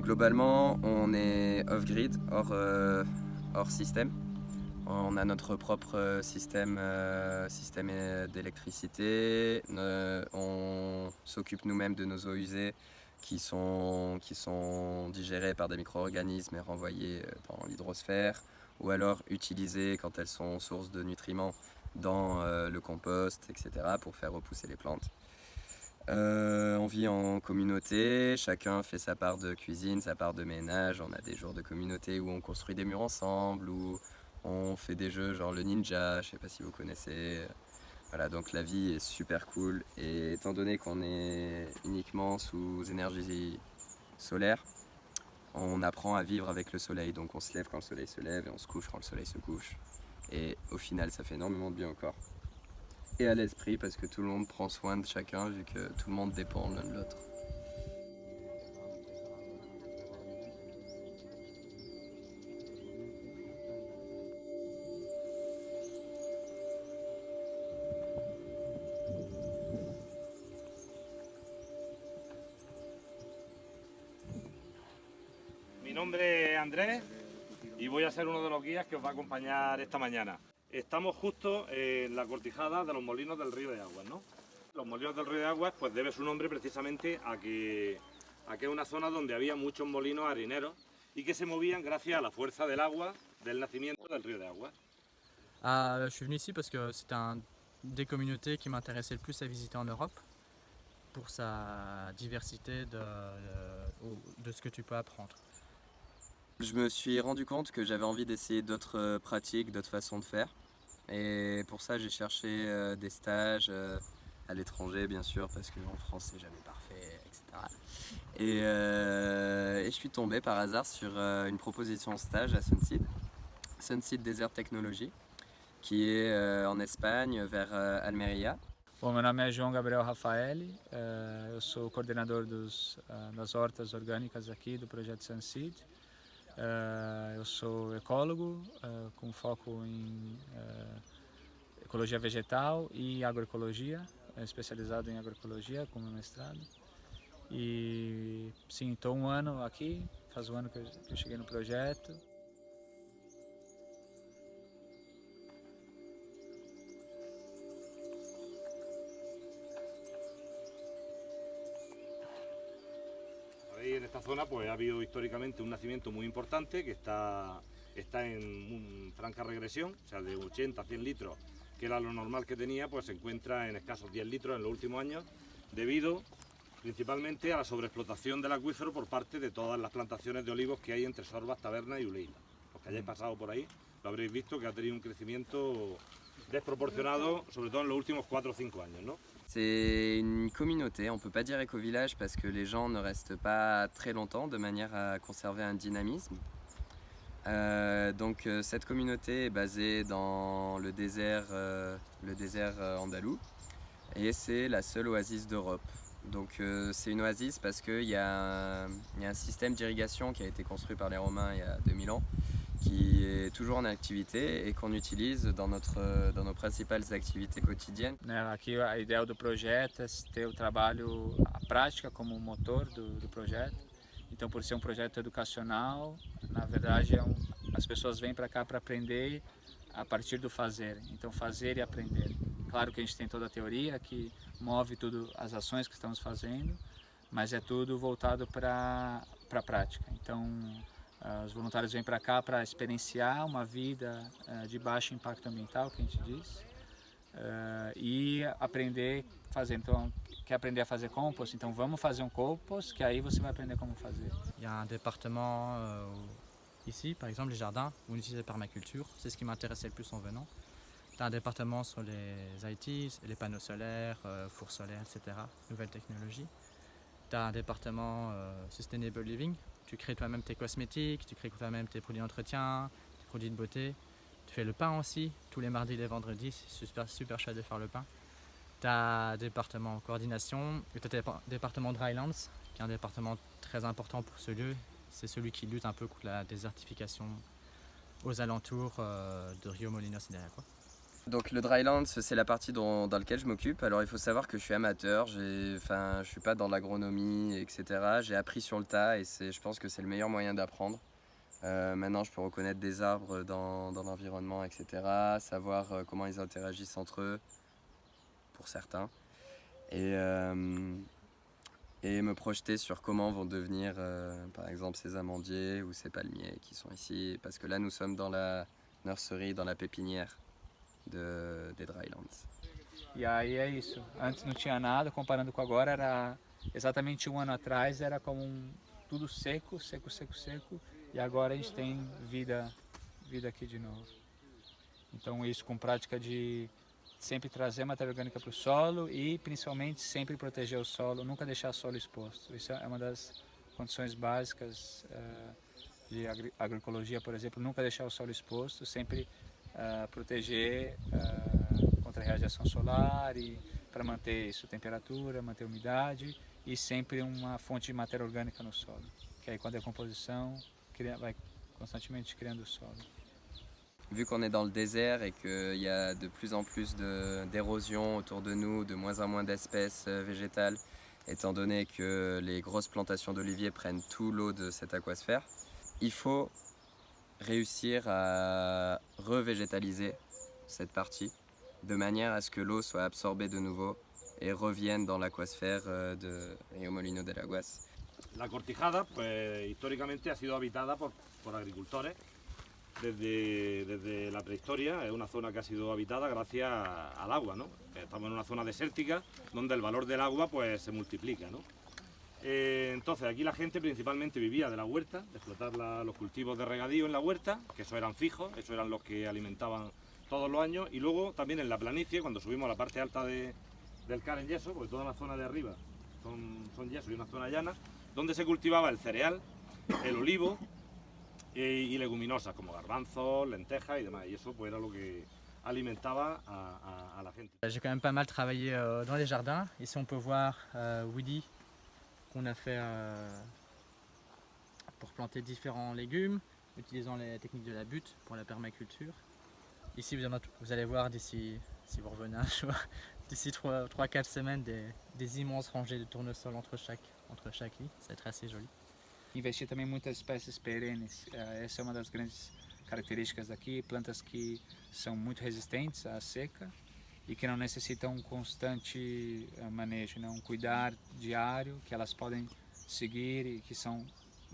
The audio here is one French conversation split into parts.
Globalement, on est off-grid, hors, euh, hors système. On a notre propre euh, système, euh, d'électricité. on s'occupe nous-mêmes de nos eaux usées qui sont, qui sont digérées par des micro-organismes et renvoyées dans l'hydrosphère ou alors utilisées quand elles sont source de nutriments dans le compost, etc. pour faire repousser les plantes. Euh, on vit en communauté, chacun fait sa part de cuisine, sa part de ménage. On a des jours de communauté où on construit des murs ensemble, où on fait des jeux genre le ninja, je sais pas si vous connaissez. Voilà, donc la vie est super cool. Et étant donné qu'on est uniquement sous énergie solaire, on apprend à vivre avec le soleil. Donc on se lève quand le soleil se lève et on se couche quand le soleil se couche. Et au final, ça fait énormément de bien au et à l'esprit parce que tout le monde prend soin de chacun vu que tout le monde dépend l'un de l'autre. Mi nombre es Andrés y voy a ser uno de los guías que os va a acompañar esta mañana. Estamos justo en la cortijada de los molinos del río de Aguas, ¿no? Los molinos del río de Aguas pues debe su nombre precisamente a que, a que es una zona donde había muchos molinos harineros y que se movían gracias a la fuerza del agua del nacimiento del río de Aguas. Ah, je suis venu ici parce que c'est un des communautés qui m'intéressait le plus à visiter en Europe pour sa diversité de, de, de ce que tu peux apprendre. Je me suis rendu compte que j'avais envie d'essayer d'autres euh, pratiques, d'autres façons de faire. Et pour ça, j'ai cherché euh, des stages euh, à l'étranger, bien sûr, parce qu'en France, c'est jamais parfait, etc. Et, je suis tombé par hasard sur une proposition de stage à Sunseed, Sunseed Desert Technology, qui est en Espagne, vers Almeria. Bom, meu nome é João Gabriel Rafaeli, eu sou coordenador dos, das hortas orgânicas aqui do projeto Sunseed. Uh, eu sou ecólogo, uh, com foco em uh, ecologia vegetal e agroecologia, especializado em agroecologia como mestrado. E sim, estou um ano aqui, faz um ano que eu cheguei no projeto. En esta zona pues ha habido históricamente un nacimiento muy importante que está, está en franca regresión, o sea, de 80 a 100 litros, que era lo normal que tenía, pues se encuentra en escasos 10 litros en los últimos años, debido principalmente a la sobreexplotación del acuífero por parte de todas las plantaciones de olivos que hay entre Sorbas, Taberna y Uleila. Los que hayáis pasado por ahí, lo habréis visto que ha tenido un crecimiento desproporcionado, sobre todo en los últimos 4 o 5 años, ¿no? C'est une communauté, on ne peut pas dire éco-village parce que les gens ne restent pas très longtemps de manière à conserver un dynamisme. Euh, donc euh, cette communauté est basée dans le désert, euh, le désert andalou et c'est la seule oasis d'Europe. Donc c'est une oasis parce qu'il y, y, a un système d'irrigation qui a été construit par les Romains il y a 2000 ans qui est toujours en activité et qu'on utilise dans, notre, dans nos principales activités quotidiennes. Aqui a ideia do projeto é ter o trabalho, a prática como motor do, projeto. Então, por ser um projeto educacional, na verdade, é as pessoas vêm para cá para aprender a partir do fazer. Então, fazer e aprender. Claro que a gente tem toda a teoria que move tudo as ações que estamos fazendo, mas é tudo voltado para a prática. Então, os voluntários vêm para cá para experienciar uma vida uh, de baixo impacto ambiental, que a gente diz, uh, e aprender a fazer. Então, quer aprender a fazer compost? Então vamos fazer um compost, que aí você vai aprender como fazer. Il y a un département euh, ici, par exemple les jardins, où on utilise la permaculture, c'est ce qui m'intéressait le plus en venant. Tu as un département sur les ITs, les panneaux solaires, euh, fours solaires, etc., nouvelles technologies. Tu as un département euh, Sustainable Living, tu crées toi-même tes cosmétiques, tu crées toi-même tes produits d'entretien, tes produits de beauté. Tu fais le pain aussi, tous les mardis et les vendredis, c'est super, super chouette de faire le pain. Tu as département coordination, tu as département Drylands, qui est un département très important pour ce lieu. C'est celui qui lutte un peu contre la désertification aux alentours euh, de Rio Molinos et derrière quoi. Donc le dryland, c'est la partie dans, laquelle je m'occupe. Alors il faut savoir que je suis amateur, enfin, je suis pas dans l'agronomie, etc. J'ai appris sur le tas et je pense que c'est le meilleur moyen d'apprendre. Euh, maintenant, je peux reconnaître des arbres dans, l'environnement, etc. Savoir euh, comment ils interagissent entre eux, pour certains. Et, euh, et me projeter sur comment vont devenir, par exemple, ces amandiers ou ces palmiers qui sont ici. Parce que là, nous sommes dans la nursery, dans la pépinière. De, de Drylands. E aí é isso. Antes não tinha nada, comparando com agora, era exatamente um ano atrás, era como um, tudo seco, seco, seco, seco. E agora a gente tem vida, vida aqui de novo. Então isso com prática de sempre trazer matéria orgânica para o solo e principalmente sempre proteger o solo, nunca deixar o solo exposto. Isso é uma das condições básicas uh, de agroecologia, por exemplo, nunca deixar o solo exposto, sempre proteger uh, contra a radiação solar e para manter sua temperatura, manter umidade e sempre uma fonte de matéria orgânica no solo. Que aí com a decomposição vai constantemente criando o solo. Vu qu'on est dans le désert et qu'il y a de plus en plus d'érosion autour de nous, de moins en moins d'espèces euh, végétales, étant donné que les grosses plantations d'oliviers prennent tout l'eau de cette aquasphère, il faut réussir à revégétaliser cette partie de manière à ce que l'eau soit absorbée de nouveau et revienne dans l'aquasphère euh, de Rio Molino de Aguas. La Cortijada, pues históricamente ha sido habitada por, por agricultores desde, desde, la prehistoria, es una zona que ha sido habitada gracias al agua, ¿no? Estamos en una zona desértica donde el valor del agua pues se multiplica. Eh, entonces aquí la gente principalmente vivía de la huerta, de explotar los cultivos de regadío en la huerta, que eso eran fijos, eso eran los que alimentaban todos los años, y luego también en la planicie, cuando subimos a la parte alta del Car en yeso, porque toda la zona de arriba son, son yeso y una zona llana, donde se cultivaba el cereal, el olivo y, leguminosas como garbanzos, lentejas y demás, y eso pues era lo que alimentaba a, la gente. J'ai quand même pas mal travaillé euh, dans les jardins. Ici on peut voir euh, Woody qu'on a fait euh, pour planter différents légumes, utilisant les techniques de la butte pour la permaculture. Ici, vous allez voir d'ici, si vous revenez un jour, d'ici 3-4 semaines, des, immenses rangées de tournesol entre chaque, entre chaque lit. Ça va être assez joli. Investir também muitas espécies perennes. Essa é uma das grandes características daqui, plantas que são muito resistentes à seca e que não necessitam um constante eh, manejo, né? um cuidar diário que elas podem seguir e que são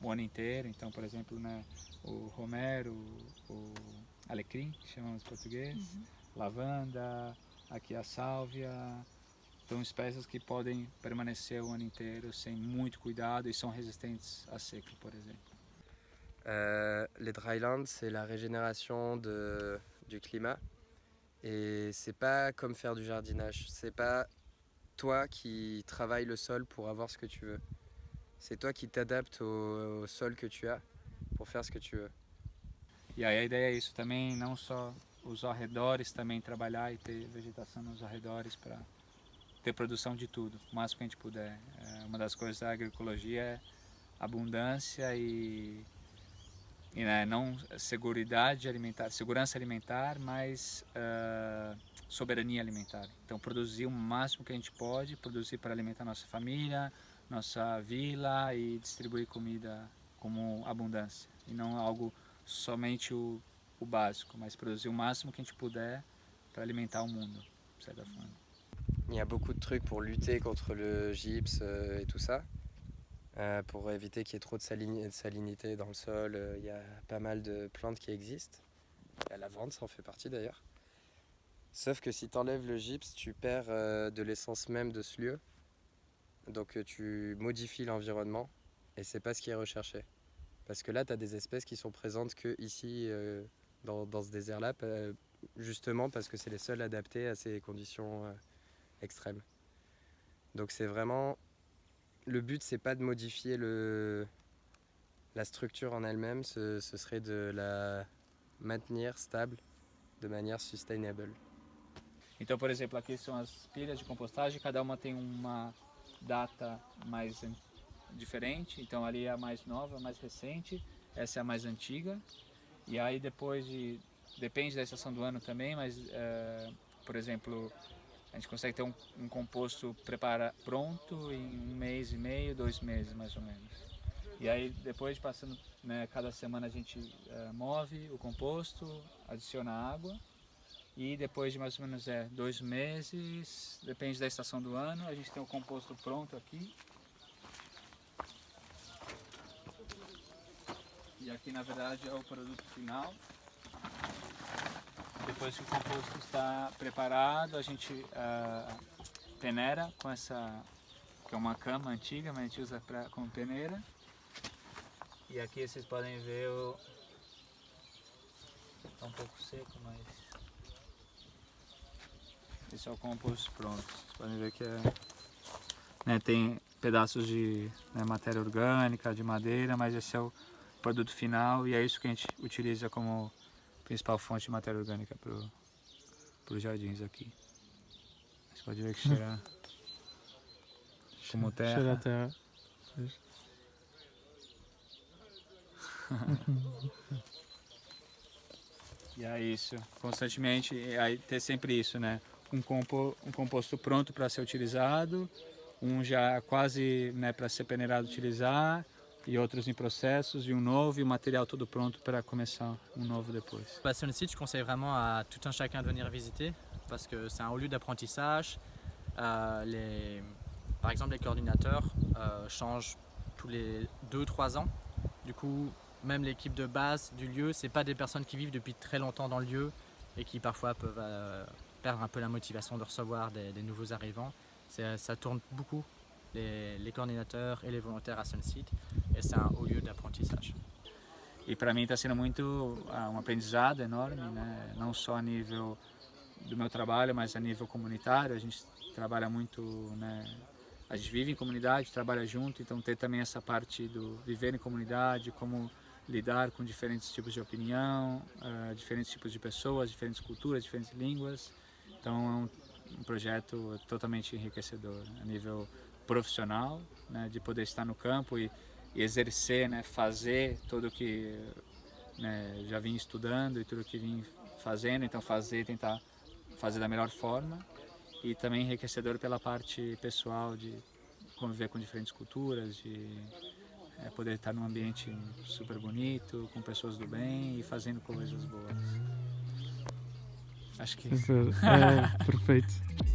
o ano inteiro. Então, por exemplo, né, o romero, o alecrim, que chamamos em português, uhum. lavanda, aqui a sálvia. São espécies que podem permanecer o ano inteiro sem muito cuidado e são resistentes à seca, por exemplo. Euh, les drylands, c'est la régénération de, du climat. Et c'est pas comme faire du jardinage. C'est pas toi qui travailles le sol pour avoir ce que tu veux. C'est toi qui t'adaptes au, sol que tu as pour faire ce que tu veux. E aí a ideia é isso também, não só os arredores também trabalhar e ter vegetação nos arredores para ter produção de tudo, o máximo que a gente puder. É uma das coisas da agroecologia é abundância e né, não seguridade alimentar, segurança alimentar, mas uh, soberania alimentar. Então produzir o máximo que a gente pode, produzir para alimentar nossa família, nossa vila e distribuir comida como abundância e não algo somente o, o básico, mas produzir o máximo que a gente puder para alimentar o mundo, de certa forma. Il y a beaucoup de trucs pour lutter contre le gypse euh, et tout ça. Euh, pour éviter qu'il y ait trop de, salinité dans le sol. Euh, il y a pas mal de plantes qui existent. La lavande, ça en fait partie d'ailleurs. Sauf que si tu enlèves le gypse, tu perds euh, de l'essence même de ce lieu. Donc tu modifies l'environnement et c'est pas ce qui est recherché. Parce que là, tu as des espèces qui sont présentes que ici, dans, dans, ce désert-là, justement parce que c'est les seuls adaptés à ces conditions extrêmes. Donc c'est vraiment le but c'est pas de modifier le, la structure en elle-même, ce, ce, serait de la maintenir stable de manière sustainable. Então, por exemplo, aqui são as pilhas de compostagem, cada uma tem uma data mais diferente. Então, ali é a mais nova, a mais recente, essa é a mais antiga. E aí, depois de depende da estação do ano também, mas, uh, por exemplo, a gente consegue ter um, um composto prepara, pronto em um mês e meio, dois meses mais ou menos. E aí depois passando, né, cada semana a gente uh, move o composto, adiciona água e depois de mais ou menos é, dois meses, depende da estação do ano, a gente tem o composto pronto aqui. E aqui na verdade é o produto final. Depois que o composto está preparado, a gente uh, peneira com essa, que é uma cama antiga, mas a gente usa pra, como peneira. E aqui vocês podem ver o... Está um pouco seco, mas... Esse é o composto pronto. Vocês podem ver que é... Né, tem pedaços de né, matéria orgânica, de madeira, mas esse é o produto final e é isso que a gente utiliza como principal fonte de matéria orgânica para os jardins aqui. Você pode ver que cheira como terra. Cheira a terra. e é isso, constantemente, aí ter sempre isso, né? Um, compo, um composto pronto para ser utilizado, um já quase né, para ser peneirado utilizar, et outros em processos, e um novo, e o material todo pronto para começar um novo depois. Bah, sur le site, je conseille vraiment à tout un chacun de venir visiter parce que c'est un haut lieu d'apprentissage. Euh. Par exemple, les coordinateurs euh, changent tous les 2-3 ans. Du coup, même l'équipe de base du lieu, c'est pas des personnes qui vivent depuis très longtemps dans le lieu et qui parfois peuvent euh, perdre un peu la motivation de recevoir des, nouveaux arrivants. Ça tourne beaucoup les, coordinateurs e les volontaires à Sunseed e un haut lieu d'apprentissage. E para mim está sendo muito ah, um aprendizado enorme, né? não só a nível do meu trabalho, mas a nível comunitário. A gente trabalha muito, né? a gente vive em comunidade, trabalha junto, então ter também essa parte do viver em comunidade, como lidar com diferentes tipos de opinião, uh, diferentes tipos de pessoas, diferentes culturas, diferentes línguas. Então é um, um projeto totalmente enriquecedor a nível profissional, né, de poder estar no campo e exercer, né, fazer tudo o que né, já vim estudando e tudo que vim fazendo, então fazer, tentar fazer da melhor forma e também enriquecedor pela parte pessoal de conviver com diferentes culturas, de é, poder estar num ambiente super bonito, com pessoas do bem e fazendo coisas boas. Acho que é, perfeito.